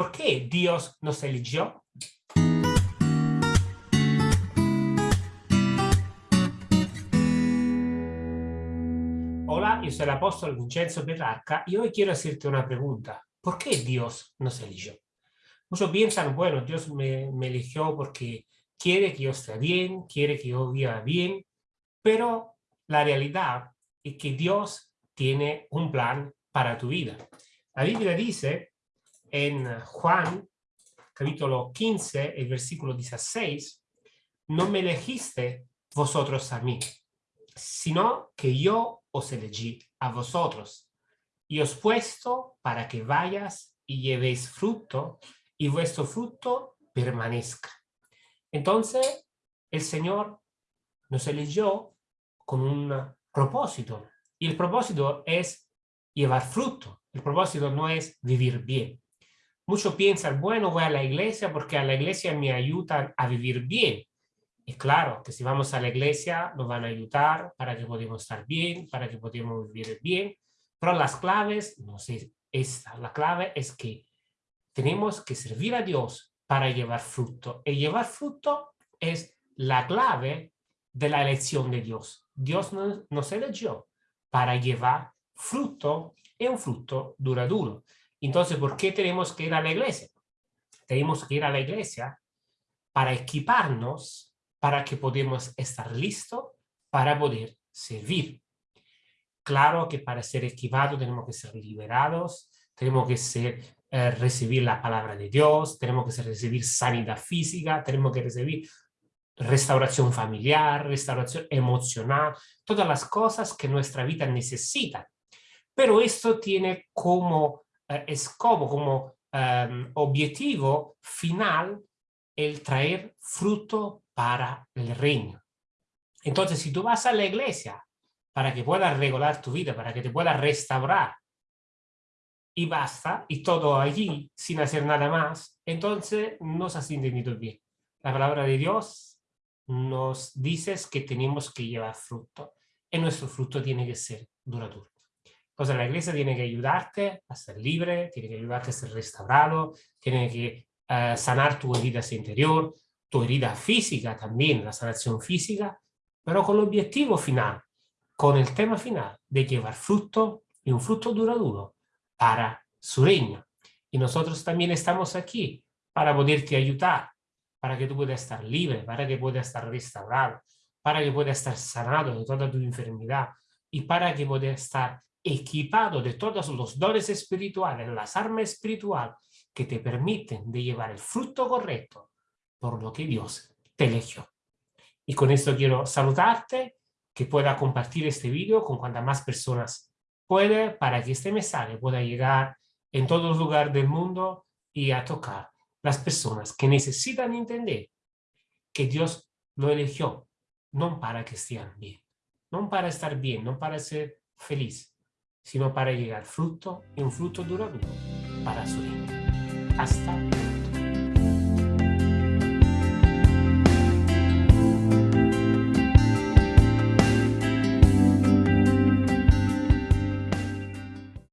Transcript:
¿Por qué Dios nos eligió? Hola, yo soy el apóstol Vincenzo Petrarca y hoy quiero hacerte una pregunta. ¿Por qué Dios nos eligió? Muchos piensan, bueno, Dios me, me eligió porque quiere que yo esté bien, quiere que yo viva bien, pero la realidad es que Dios tiene un plan para tu vida. La Biblia dice en Juan, capítulo 15, el versículo 16, no me elegiste vosotros a mí, sino que yo os elegí a vosotros y os puesto para que vayas y llevéis fruto y vuestro fruto permanezca. Entonces, el Señor nos eligió con un propósito y el propósito es llevar fruto. El propósito no es vivir bien. Muchos piensan, bueno, voy a la iglesia porque a la iglesia me ayudan a vivir bien. Y claro, que si vamos a la iglesia nos van a ayudar para que podamos estar bien, para que podamos vivir bien. Pero las claves, no sé, esta, la clave es que tenemos que servir a Dios para llevar fruto. Y llevar fruto es la clave de la elección de Dios. Dios nos, nos eligió para llevar fruto y un fruto duradero. Entonces, ¿por qué tenemos que ir a la iglesia? Tenemos que ir a la iglesia para equiparnos, para que podamos estar listos para poder servir. Claro que para ser equipados tenemos que ser liberados, tenemos que ser, eh, recibir la palabra de Dios, tenemos que recibir sanidad física, tenemos que recibir restauración familiar, restauración emocional, todas las cosas que nuestra vida necesita. Pero esto tiene como eh, como um, objetivo final el traer fruto para el reino. Entonces, si tú vas a la iglesia para que puedas regular tu vida, para que te puedas restaurar, y basta, y todo allí, sin hacer nada más, entonces no se has entendido bien. La palabra de Dios nos dices que tenemos que llevar fruto y nuestro fruto tiene que ser duradero. Entonces la iglesia tiene que ayudarte a ser libre, tiene que ayudarte a ser restaurado, tiene que uh, sanar tu herida interior, tu herida física también, la sanación física, pero con el objetivo final, con el tema final de llevar fruto y un fruto duradero para su reino. Y nosotros también estamos aquí para poderte ayudar para que tú puedas estar libre, para que puedas estar restaurado, para que puedas estar sanado de toda tu enfermedad y para que puedas estar equipado de todos los dones espirituales, las armas espirituales que te permiten de llevar el fruto correcto por lo que Dios te eligió. Y con esto quiero saludarte, que pueda compartir este vídeo con cuantas más personas puede para que este mensaje pueda llegar en todos los lugares del mundo y a tocar las personas que necesitan entender que Dios lo eligió, no para que estén bien, no para estar bien, no para ser feliz, sino para llegar fruto y un fruto duradero para su vida. Hasta luego.